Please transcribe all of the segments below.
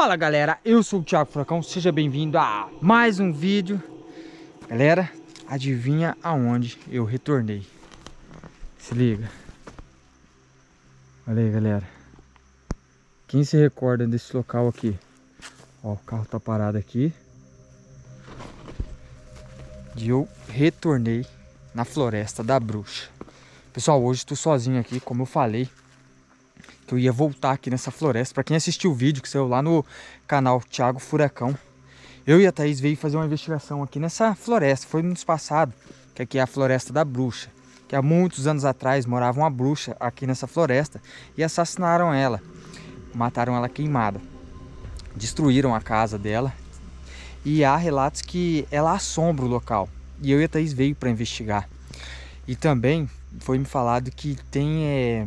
Fala galera, eu sou o Thiago Furacão, seja bem-vindo a mais um vídeo. Galera, adivinha aonde eu retornei? Se liga. Olha aí galera. Quem se recorda desse local aqui? Ó, o carro tá parado aqui. E eu retornei na floresta da bruxa. Pessoal, hoje estou sozinho aqui, como eu falei que eu ia voltar aqui nessa floresta. Para quem assistiu o vídeo que saiu lá no canal Thiago Furacão, eu e a Thaís veio fazer uma investigação aqui nessa floresta. Foi no passado, que aqui é a Floresta da Bruxa. Que há muitos anos atrás morava uma bruxa aqui nessa floresta e assassinaram ela. Mataram ela queimada. Destruíram a casa dela. E há relatos que ela assombra o local. E eu e a Thaís veio para investigar. E também foi me falado que tem... É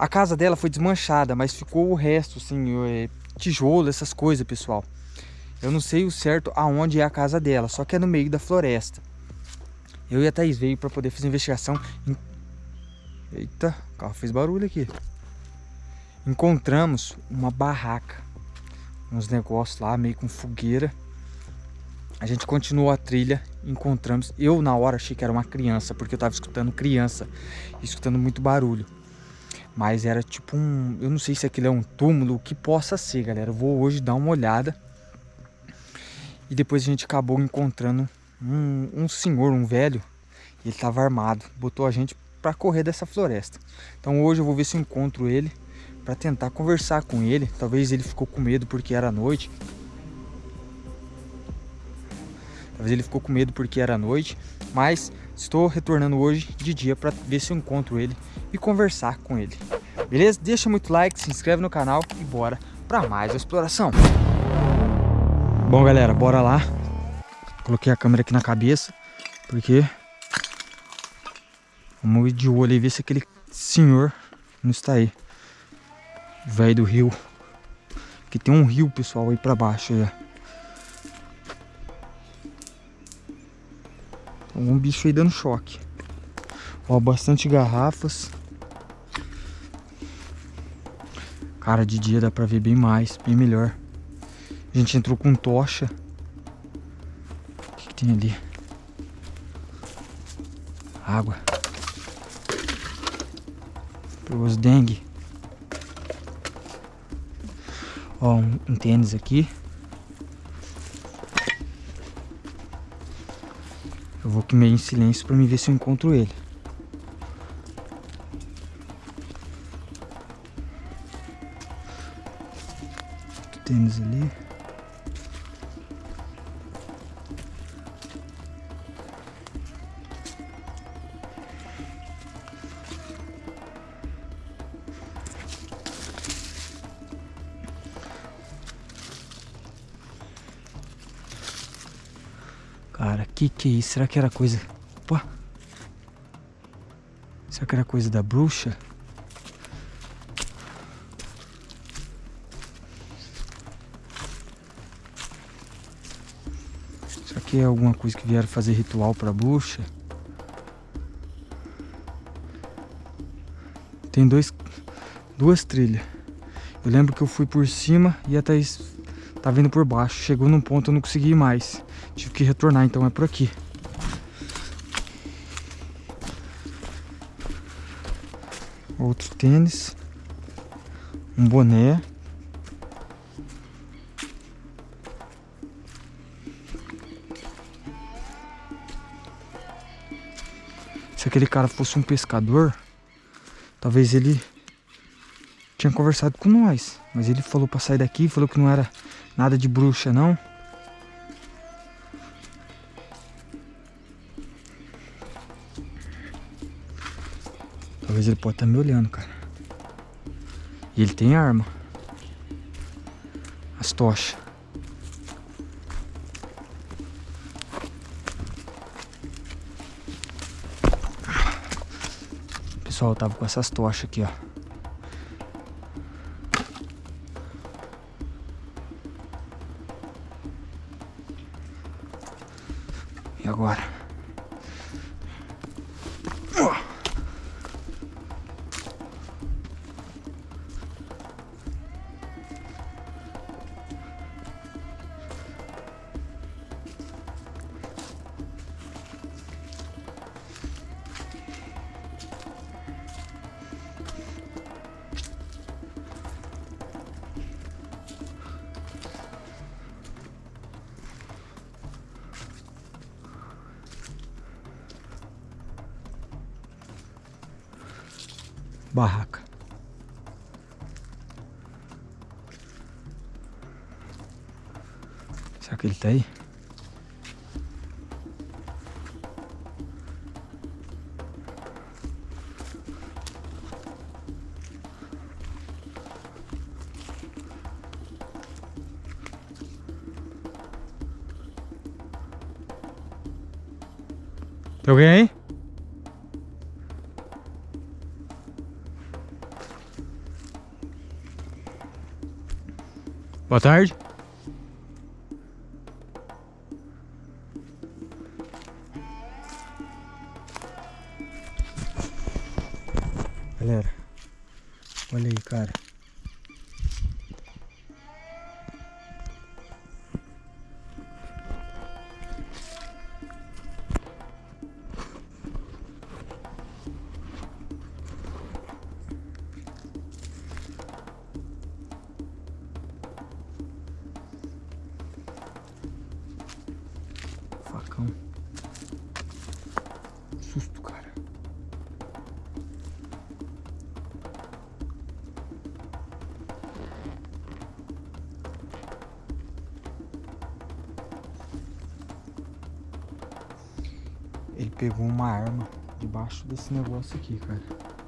a casa dela foi desmanchada, mas ficou o resto, assim, é, tijolo, essas coisas, pessoal. Eu não sei o certo aonde é a casa dela, só que é no meio da floresta. Eu e a Thaís veio para poder fazer investigação. Eita, o carro fez barulho aqui. Encontramos uma barraca, uns negócios lá, meio com fogueira. A gente continuou a trilha, encontramos. Eu na hora achei que era uma criança, porque eu tava escutando criança, escutando muito barulho. Mas era tipo um... Eu não sei se aquilo é um túmulo, o que possa ser, galera. Eu vou hoje dar uma olhada. E depois a gente acabou encontrando um, um senhor, um velho. Ele estava armado. Botou a gente para correr dessa floresta. Então hoje eu vou ver se eu encontro ele. Para tentar conversar com ele. Talvez ele ficou com medo porque era noite. Talvez ele ficou com medo porque era noite. Mas estou retornando hoje de dia para ver se eu encontro ele e conversar com ele. Beleza? Deixa muito like, se inscreve no canal e bora para mais exploração. Bom, galera, bora lá. Coloquei a câmera aqui na cabeça, porque... Vamos ir de olho e ver se aquele senhor não está aí. Velho do rio. Aqui tem um rio, pessoal, aí pra baixo. Aí, Um bicho aí dando choque. Ó, bastante garrafas. Cara, de dia dá pra ver bem mais, bem melhor. A gente entrou com tocha. O que, que tem ali? Água. Os dengue. Ó, um, um tênis aqui. Eu vou meio em silêncio pra me ver se eu encontro ele. tênis ali. Que que é isso? Será que era coisa... Opa! Será que era coisa da bruxa? aqui é alguma coisa que vieram fazer ritual para bruxa. Tem dois, duas trilhas. Eu lembro que eu fui por cima e a Thaís tá vindo por baixo. Chegou num ponto eu não consegui mais. Tive que retornar, então é por aqui. Outro tênis. Um boné. Se aquele cara fosse um pescador, talvez ele tinha conversado com nós. Mas ele falou pra sair daqui, falou que não era nada de bruxa, não. Talvez ele pode estar tá me olhando, cara. E ele tem arma. As tochas. pessoal, tava com essas tochas aqui, ó. E agora? Barraca. Será que ele tá aí? Tem alguém aí? Boa tarde. Galera, olha aí, cara. Pegou uma arma debaixo desse negócio aqui, cara.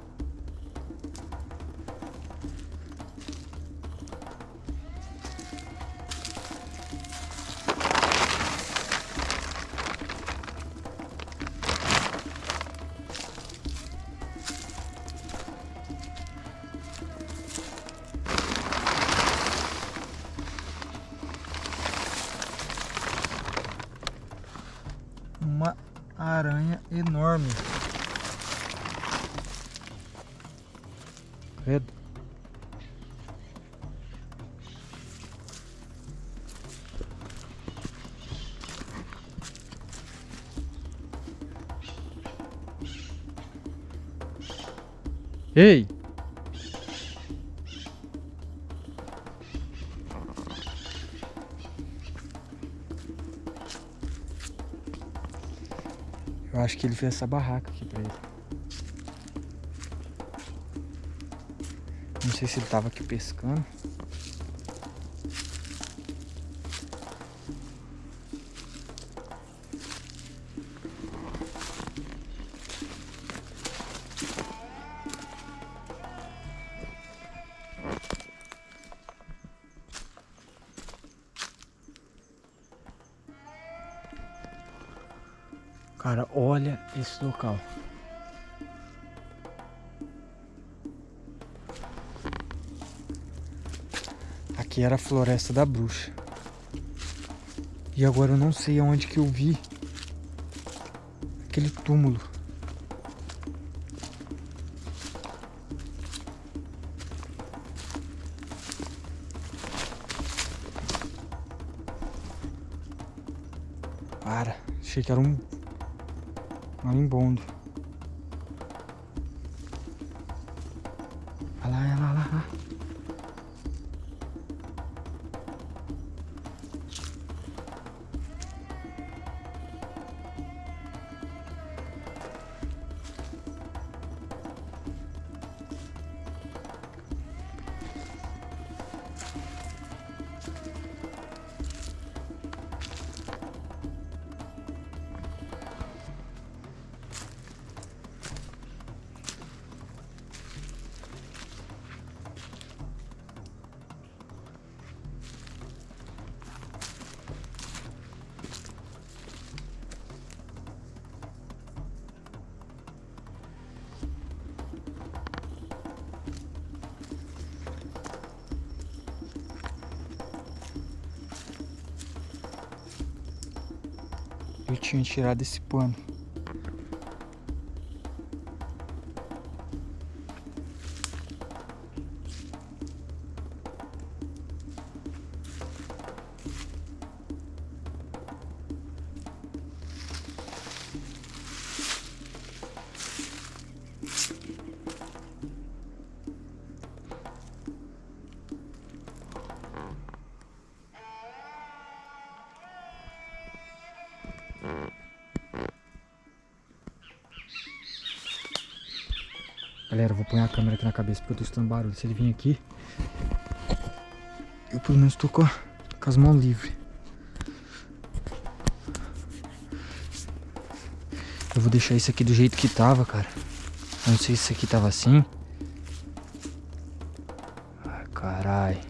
Enorme. Credo. Ei! Acho que ele fez essa barraca aqui pra ele. Não sei se ele tava aqui pescando. Esse local. Aqui era a floresta da bruxa. E agora eu não sei aonde que eu vi aquele túmulo. Para, achei que era um marimbondo. Olha lá, olha lá, olha lá. Eu tinha tirado esse pano. Galera, eu vou pôr a câmera aqui na cabeça porque eu tô escutando barulho. Se ele vir aqui, eu pelo menos tô com, com as mãos livres. Eu vou deixar isso aqui do jeito que tava, cara. Eu não sei se isso aqui tava assim. Ai, carai.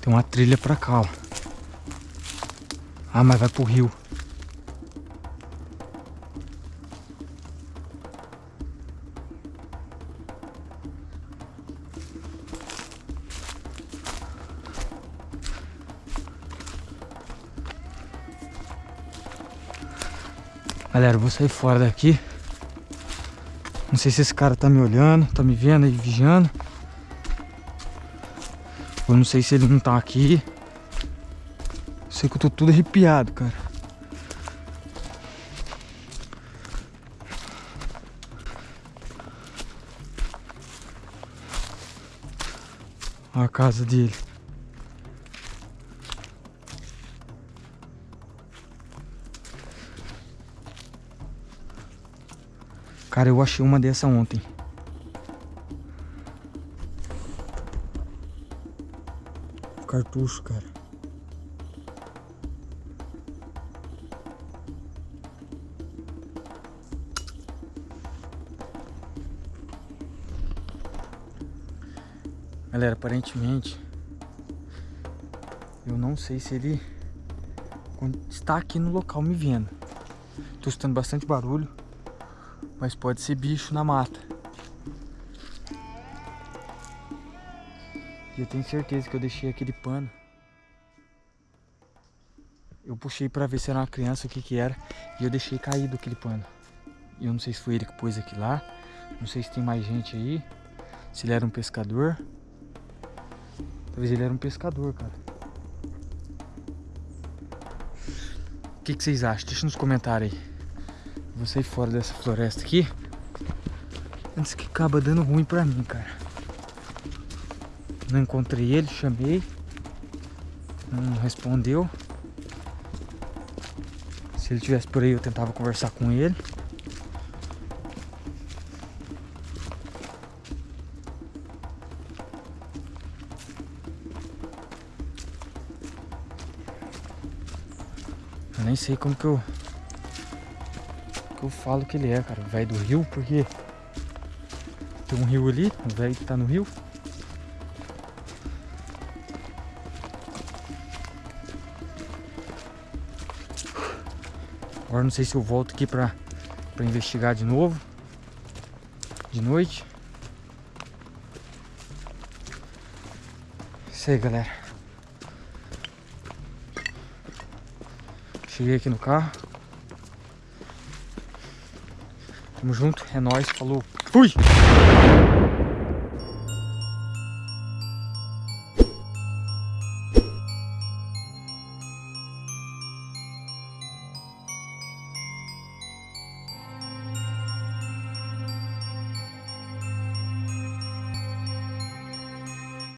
Tem uma trilha pra cá, ó. Ah, mas vai pro rio. Galera, eu vou sair fora daqui. Não sei se esse cara tá me olhando, tá me vendo aí, vigiando. Eu não sei se ele não tá aqui. Sei que eu tô tudo arrepiado, cara. Olha a casa dele. Cara, eu achei uma dessa ontem. Cartucho, cara. Galera, aparentemente eu não sei se ele está aqui no local me vendo. Tô escutando bastante barulho, mas pode ser bicho na mata. E eu tenho certeza que eu deixei aquele pano. Eu puxei pra ver se era uma criança, o que que era, e eu deixei caído aquele pano. E eu não sei se foi ele que pôs aqui lá, não sei se tem mais gente aí, se ele era um pescador. Talvez ele era um pescador, cara. O que, que vocês acham? Deixa nos comentários aí. Vou sair fora dessa floresta aqui. Antes que acaba dando ruim pra mim, cara. Não encontrei ele, chamei. Não respondeu. Se ele tivesse por aí, eu tentava conversar com ele. Sei como que eu que eu falo que ele é, cara, o velho do rio, porque tem um rio ali, o velho tá no rio. Agora não sei se eu volto aqui pra, pra investigar de novo. De noite. Isso aí, galera. Cheguei aqui no carro. Tamo junto, é nóis, falou. Fui!